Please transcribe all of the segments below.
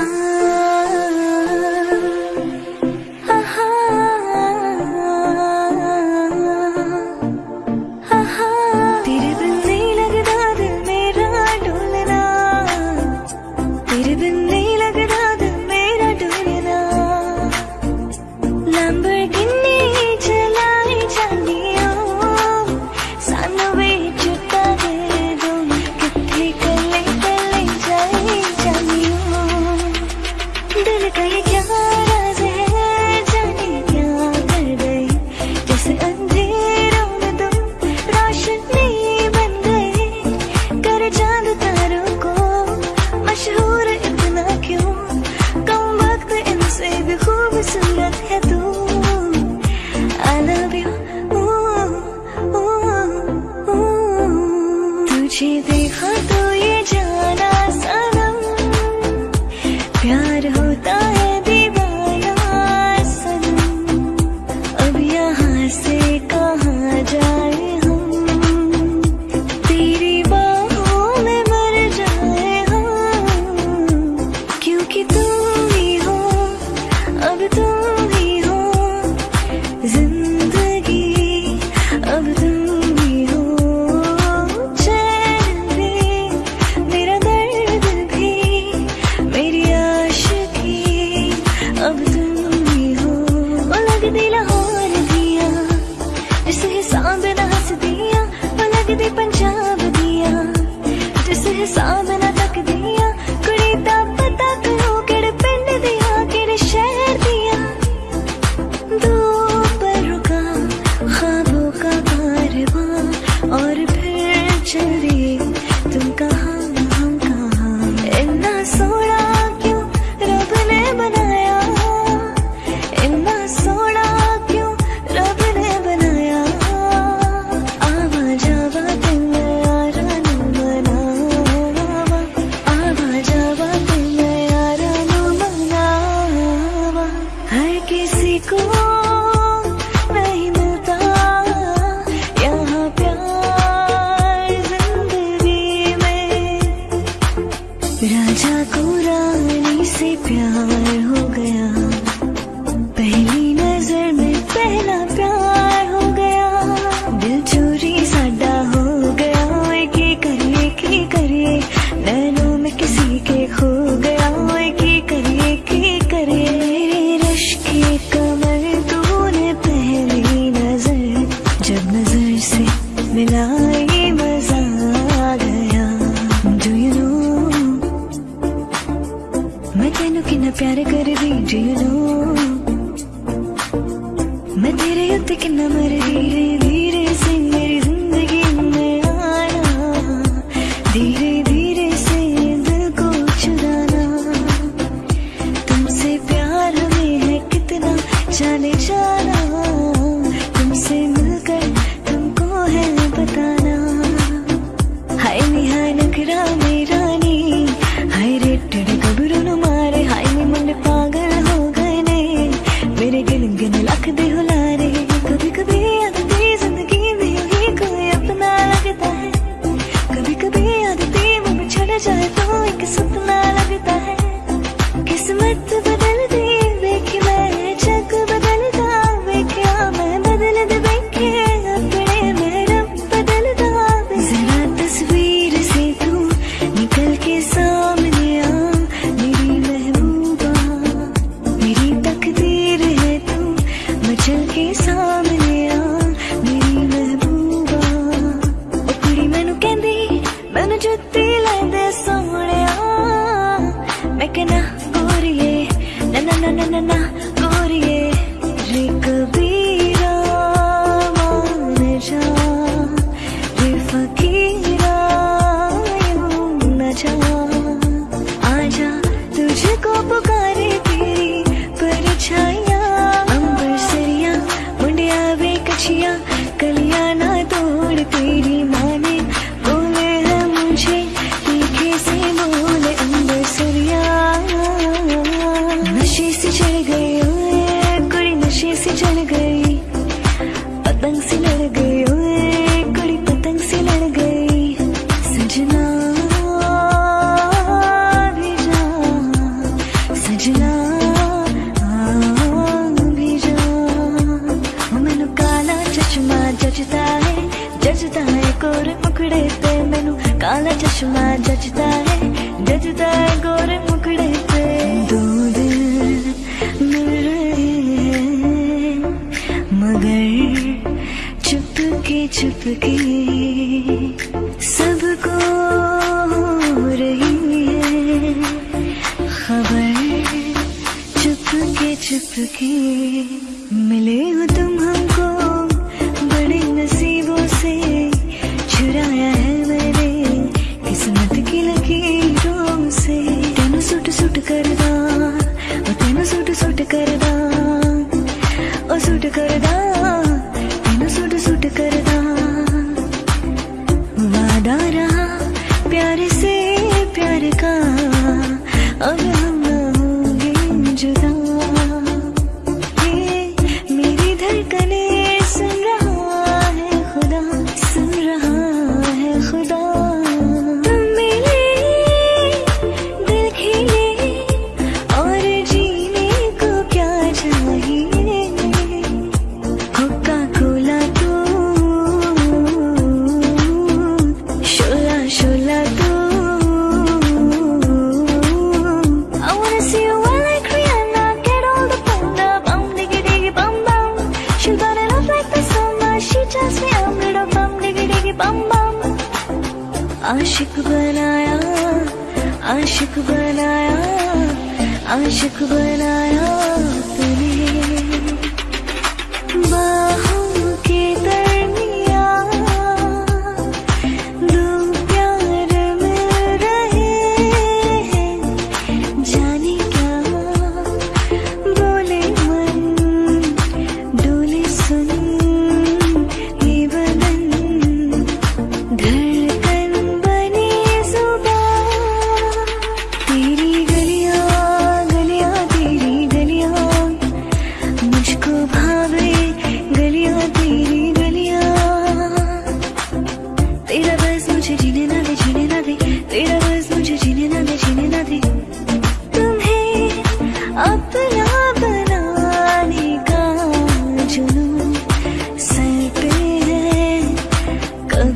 time. कर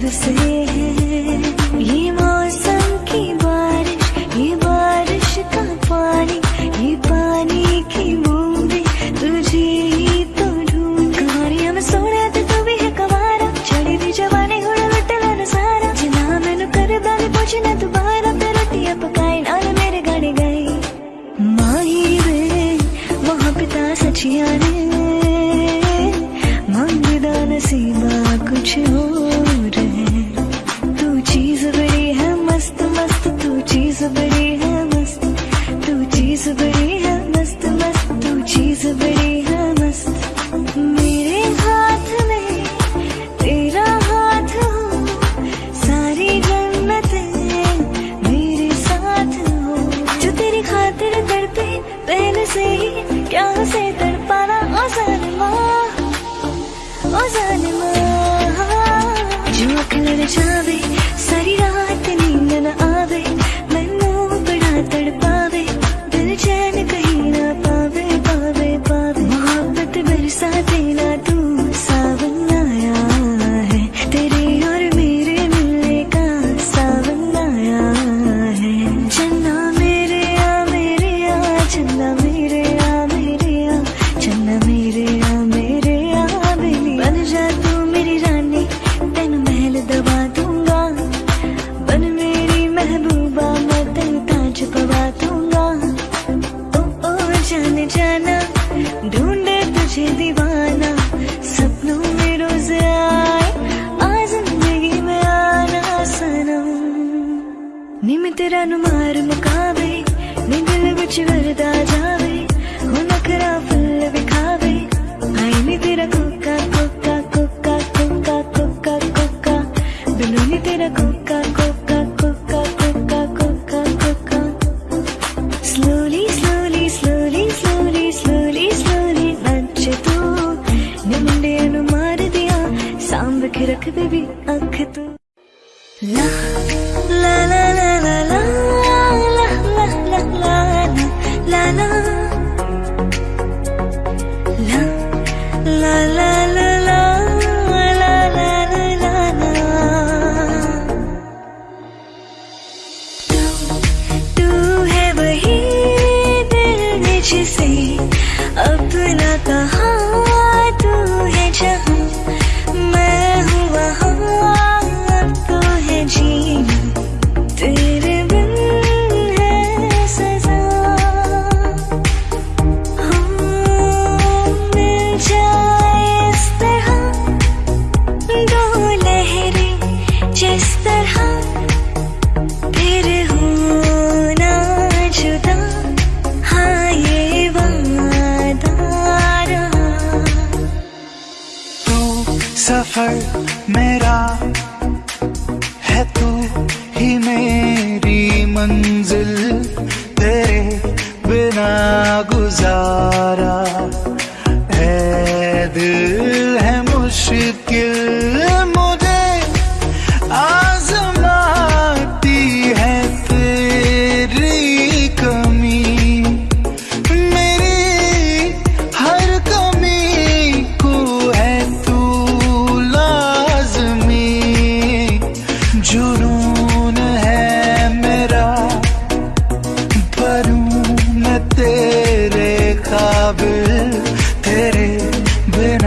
the sea.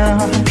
now.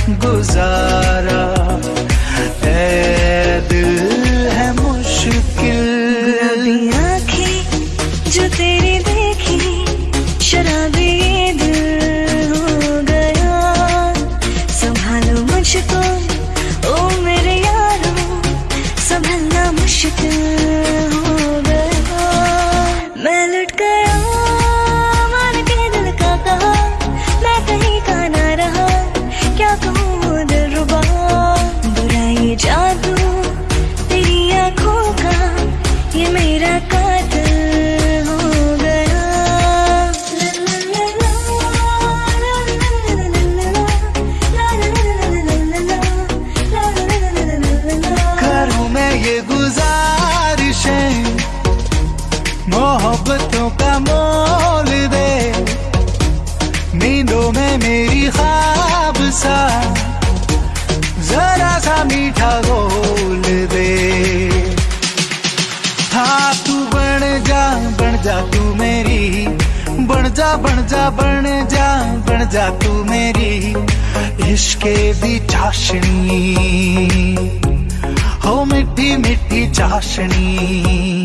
जा तू मेरी इश्के भी चाशनी। हो मिट्टी मिट्टी चाशनी।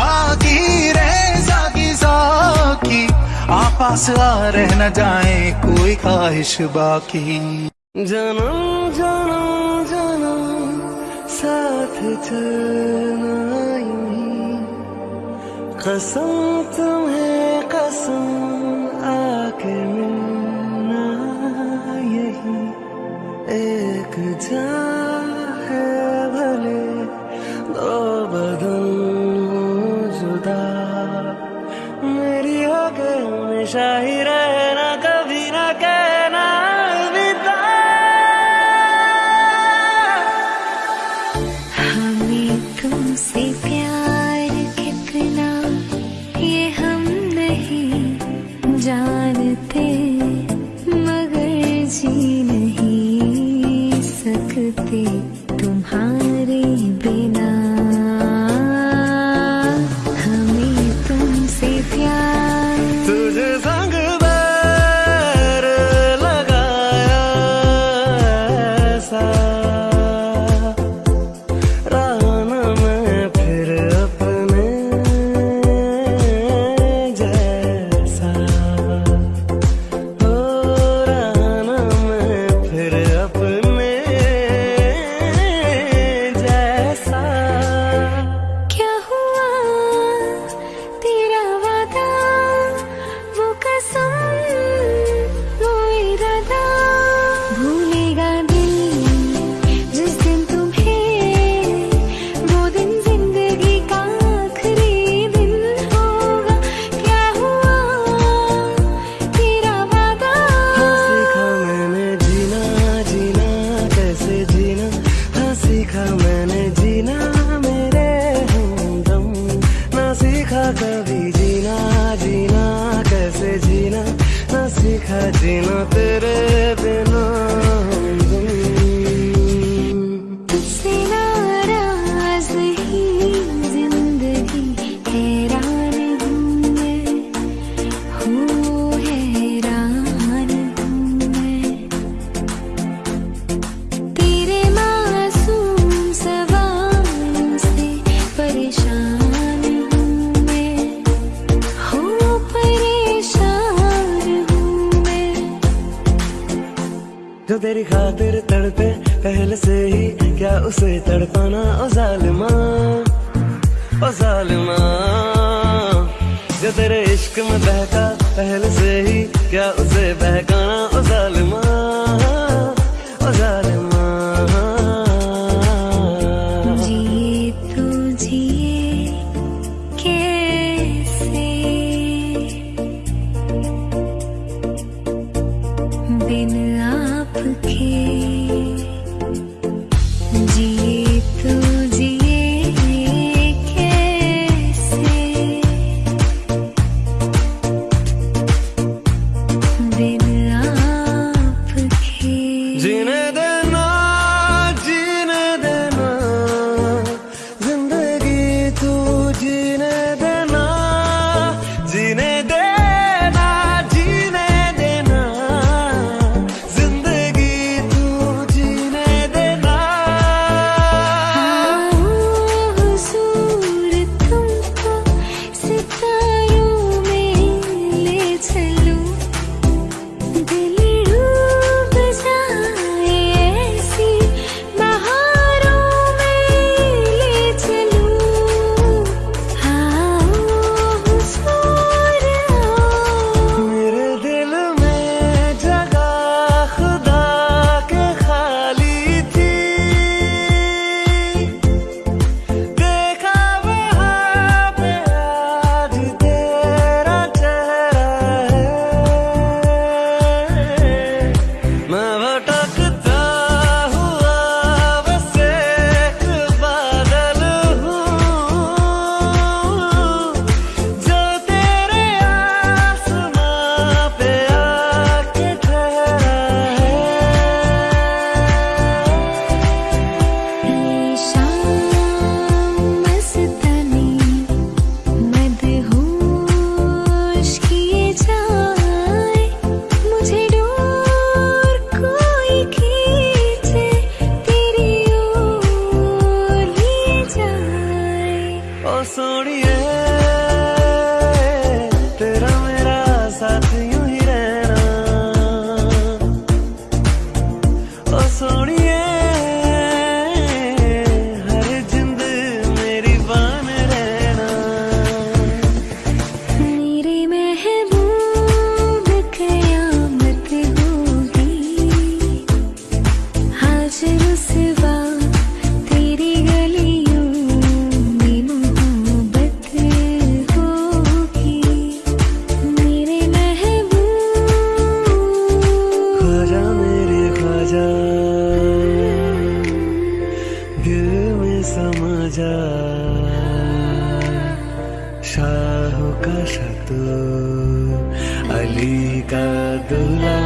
साकी रे साकी साकी आपस आ रह न जाए कोई ख्वाहिश बाकी। जनम जनम जनम साथ चलना कसम तुम्हें कसम आके मिलना यही। एक जान शाहिरा सीखा मैंने, जीना मेरे हमदम ना सीखा कभी जीना जीना कैसे जीना? ना सीखा जीना उसे तड़पाना ओ जालिमा ओ जालिमा। जो तेरे इश्क में बहका पहले से ही शाहू का शतू अली का दुला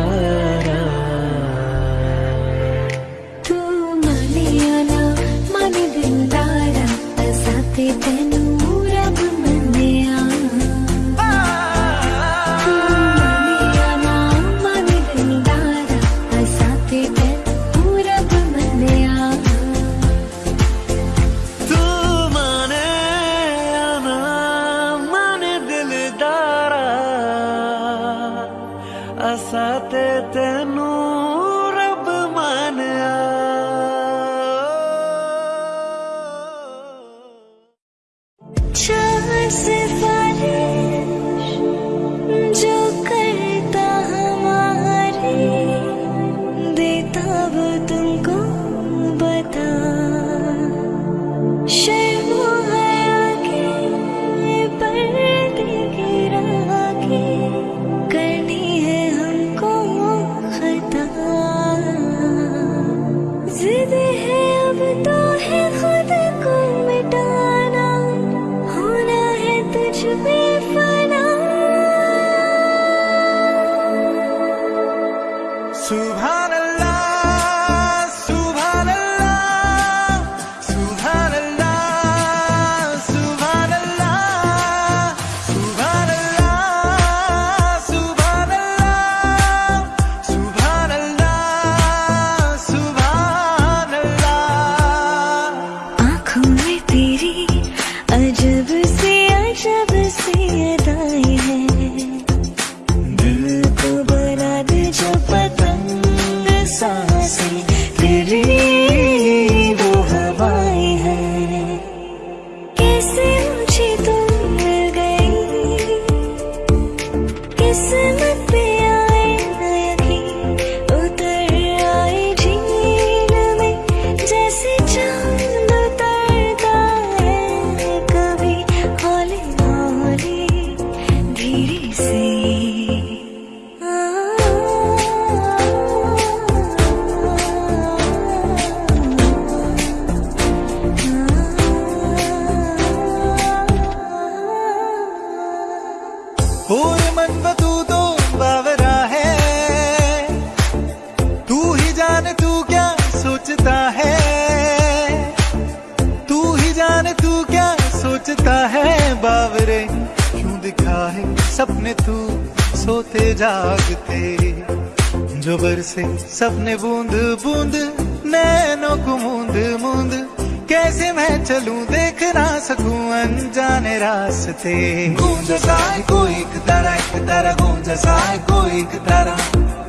सोचता सपने बूंद बूंद, नैनों को मूंद मूंद। कैसे मैं चलूँ, देख ना सकूँ, अनजाने रास्ते। गूंज सा कोई एक तरह एक तरह गूंज सा कोई एक तरह।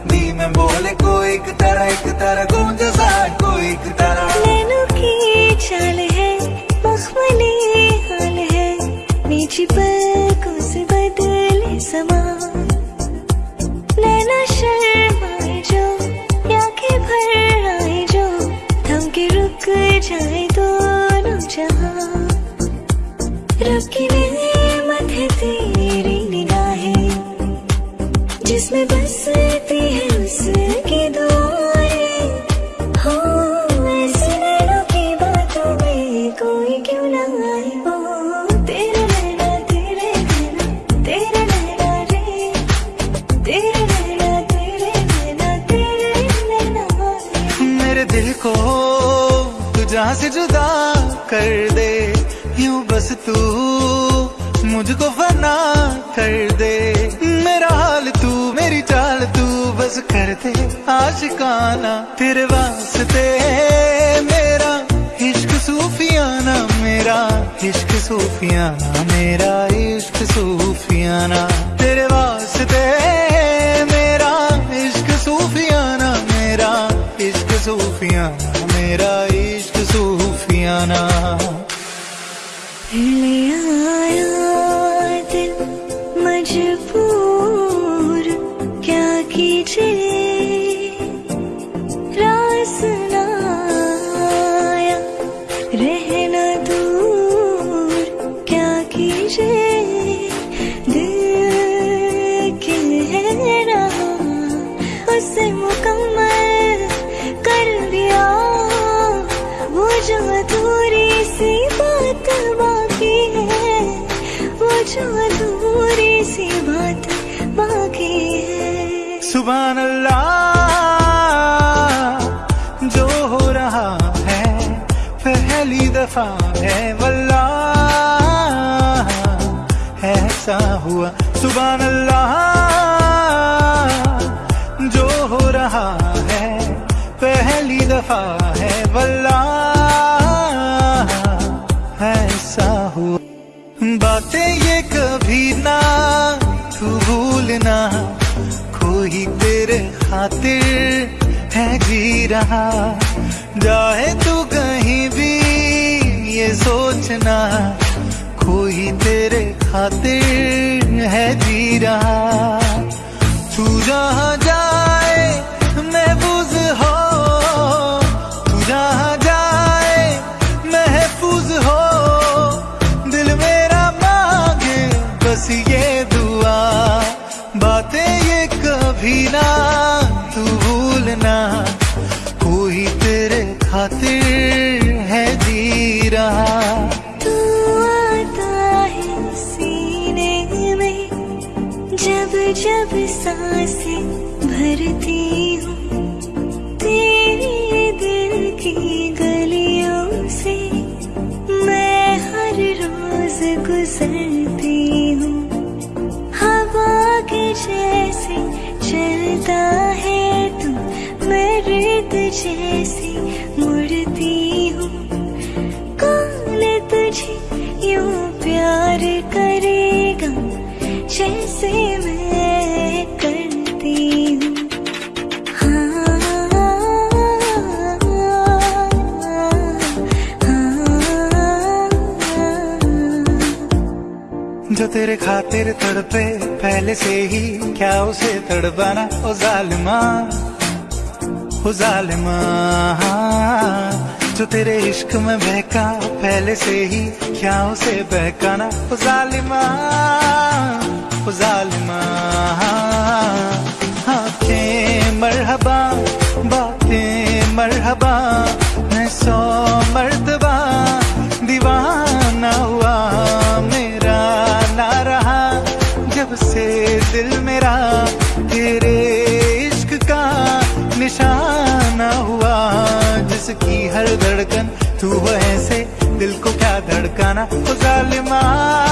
दी में बोले कोई एक तरह एक तरह गूंज सा कोई एक तरह। नैनों की चाल है, मखमली हाल है मीठी पलकों के जाए दोनों जहाँ रब की नेमत है तेरी निगाहें जिसमें बसती कर दे, यूँ बस तू मुझको फना कर दे। मेरा हाल तू, मेरी चाल तू बस कर दे। आशिकाना तेरे वास्ते, मेरा इश्क सूफियाना, मेरा इश्क सूफियाना, मेरा इश्क सूफियाना। तेरे वास्ते, मेरा इश्क सूफियाना, मेरा इश्क सूफियाना, मेरा इश्क सूफियाना ले आया दिल मजबूर क्या कीजिए सी बात बाकी है। सुबह अल्लाह जो हो रहा है, पहली दफ़ा है वल्लाह, ऐसा हुआ। सुबह अल्लाह जो हो रहा है, पहली दफ़ा है वल्लाह, ऐसा हुआ। बातें ये कभी ना तू भूलना कोई तेरे खातिर है जी रहा जाए तू कहीं भी ये सोचना कोई तेरे खातिर है जी रहा तू जहाँ रहा तू आता है सीने में, जब जब साँसें भरती हूँ, तेरे दिल की गलियों से मैं हर रोज गुजरती हूँ। हवा के जैसे चलता जो तेरे खातिर तड़पे, पहले से ही क्या उसे तड़पाना? ओ जालिमा ओ जालिमा, जो तेरे इश्क में बहका, पहले से ही क्या उसे बहकाना? ओ जालिमा ओ जालिमा मरहबा, बातें मरहबा, मैं सो मर धड़कन तू ऐसे दिल को क्या धड़काना? तो जालिमा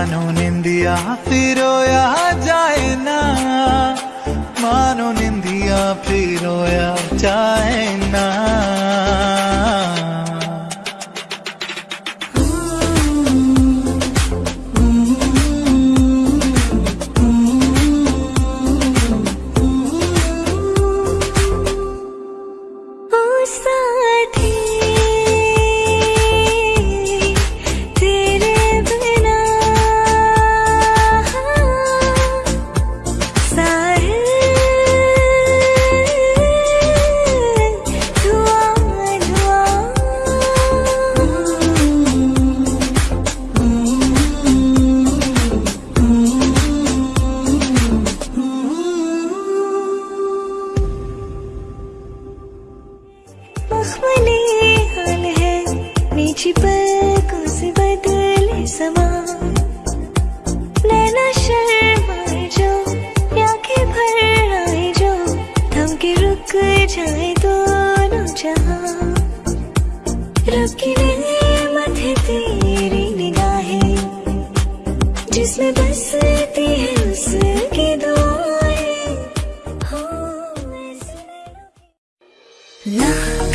मानो निंदिया फिर जाए ना। मानो निंदिया फिर जाए ना। 那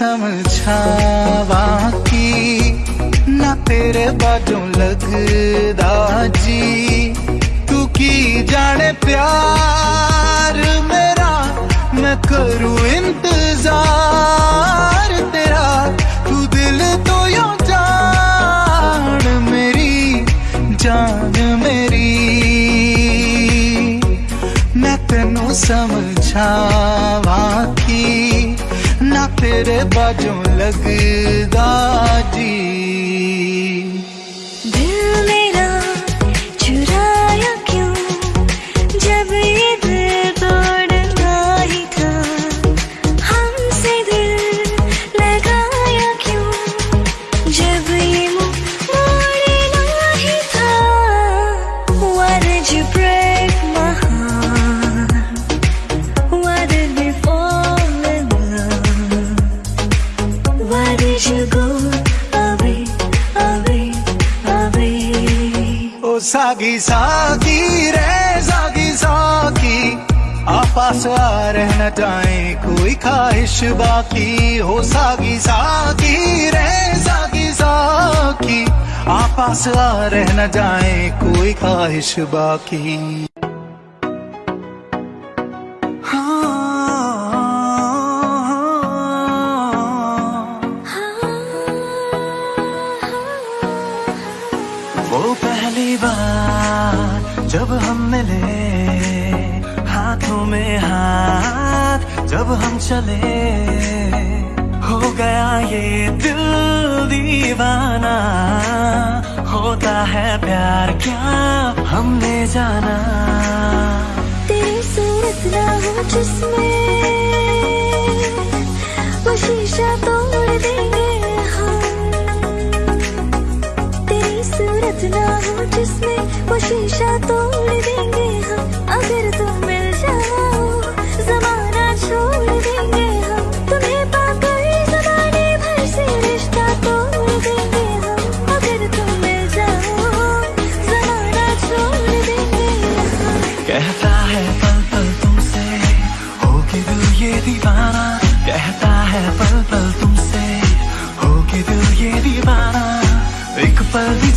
समझावा की ना तेरे बाजों लगदा जी। तू की जाने प्यार मेरा, मैं करूँ इंतज़ार तेरा। तू दिल तो यो जान मेरी जान मेरी। मैं तेनू समझा तेरे बाजों लगदा जी। साकी रे जागी साकी आपस आ रहना चाहे कोई ख्वाहिश बाकी। हो सागी साकी रे जागी साकी आपस आ रहना जाए, कोई ख्वाहिश बाकी। मिले, हाथों में हाथ जब हम चले। हो गया ये दिल दीवाना, होता है प्यार क्या हमने जाना। तेरी सूरत ना हो जिसमें वो शीशा तोड़ देंगे। हो जिसमें वो शीशा तोड़ देंगे हम। अगर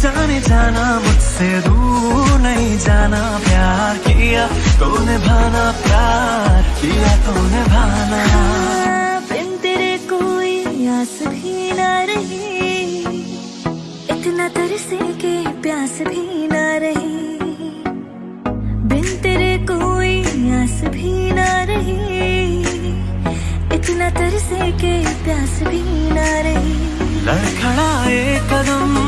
जाने जाना मुझसे दूर नहीं जाना प्यार किया तो निभाना प्यार किया तो निभाना बिन तेरे कोई आस भी ना रही इतना तरसे के प्यास भी ना रही। बिन तेरे कोई आस भी ना रही इतना तरसे के प्यास भी ना रही। लड़खड़ा एक कदम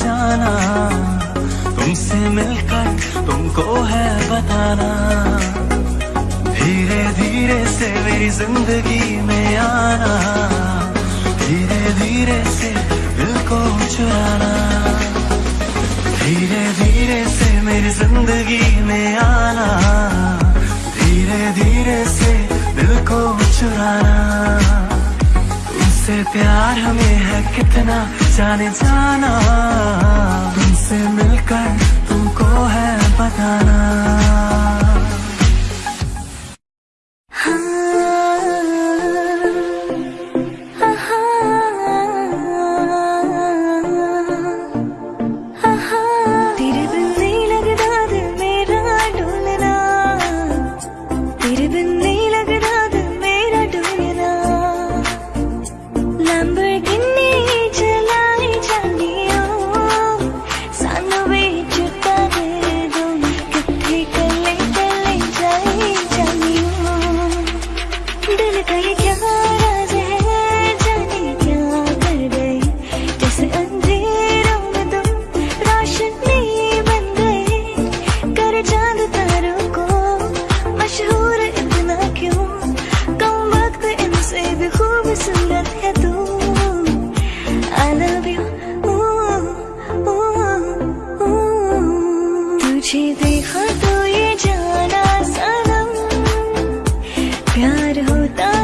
जाना। तुमसे मिलकर तुमको है बताना। धीरे धीरे से मेरी ज़िंदगी में आना। धीरे धीरे से दिल को चुराना। धीरे धीरे से मेरी ज़िंदगी में आना। धीरे धीरे से दिल को चुराना। उससे प्यार हमें है कितना जाने जाना तुमसे मिलकर तुमको है बताना। प्यार होता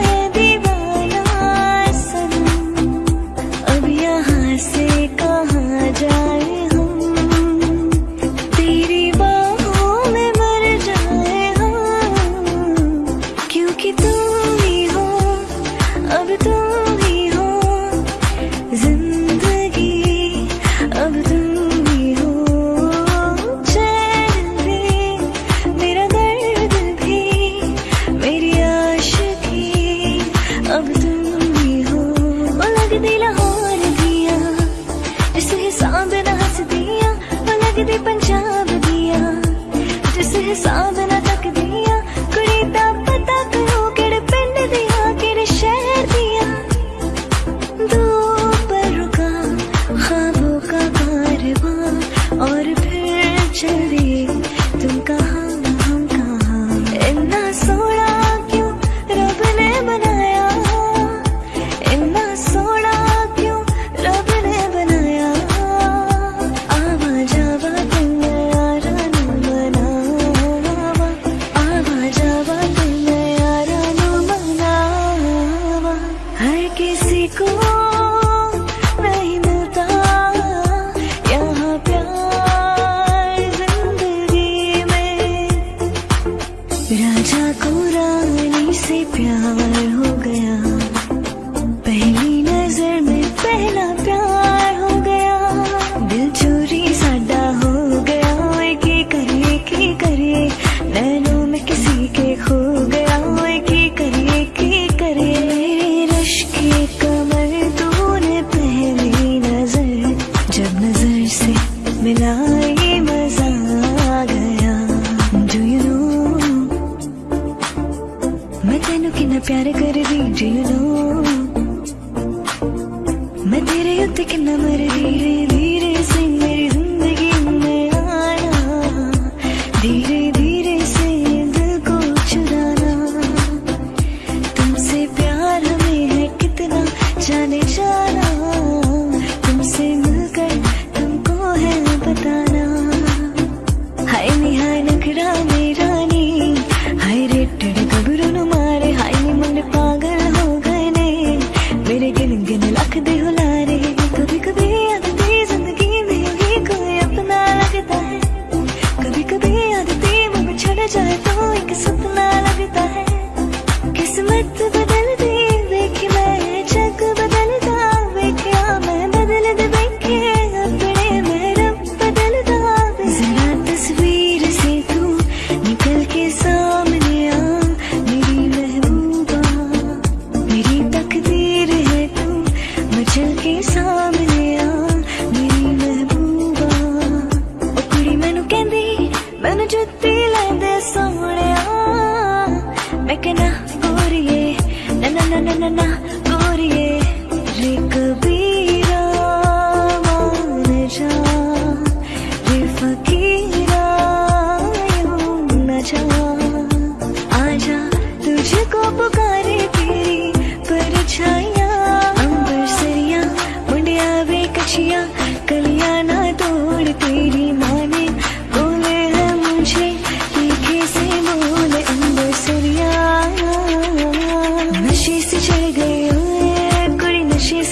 प्यार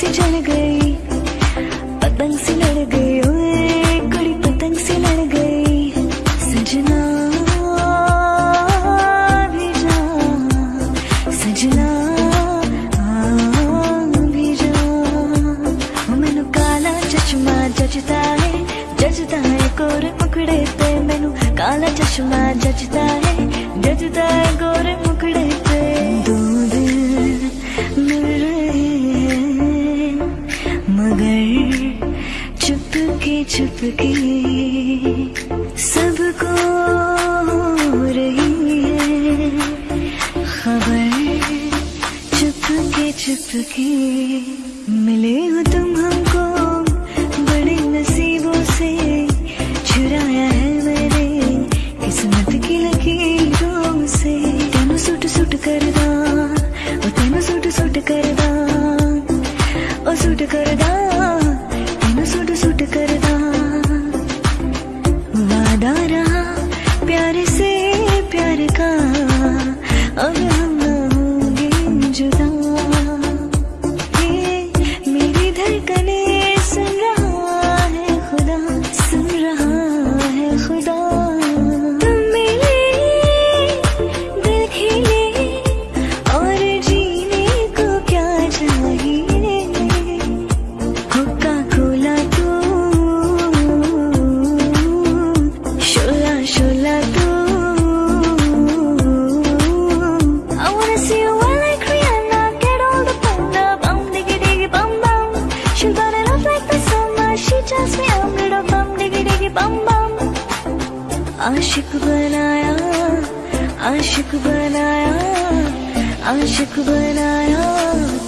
से चढ़ गई आशिक बनाया आशिक बनाया।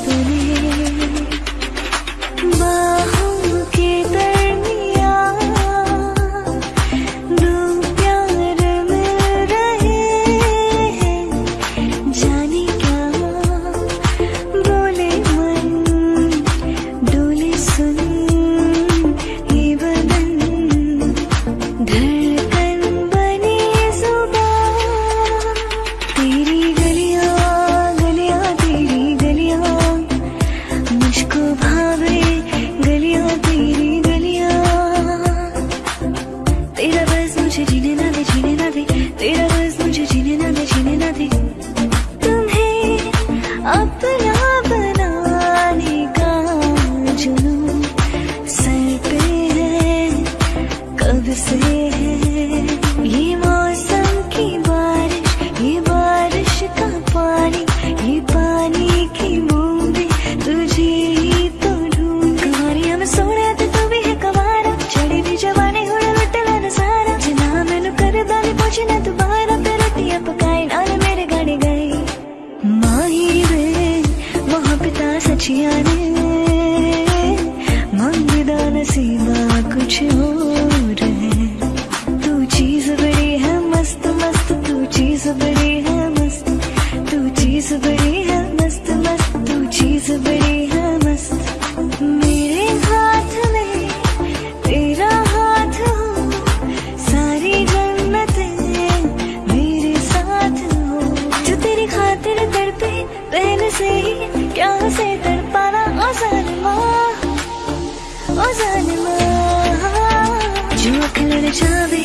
这里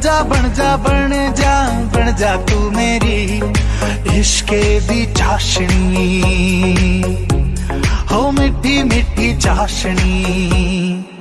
जा, बन जा बन जा बन जा तू मेरी इश्के दी चाशनी। हो मिट्टी मिट्टी चाशनी।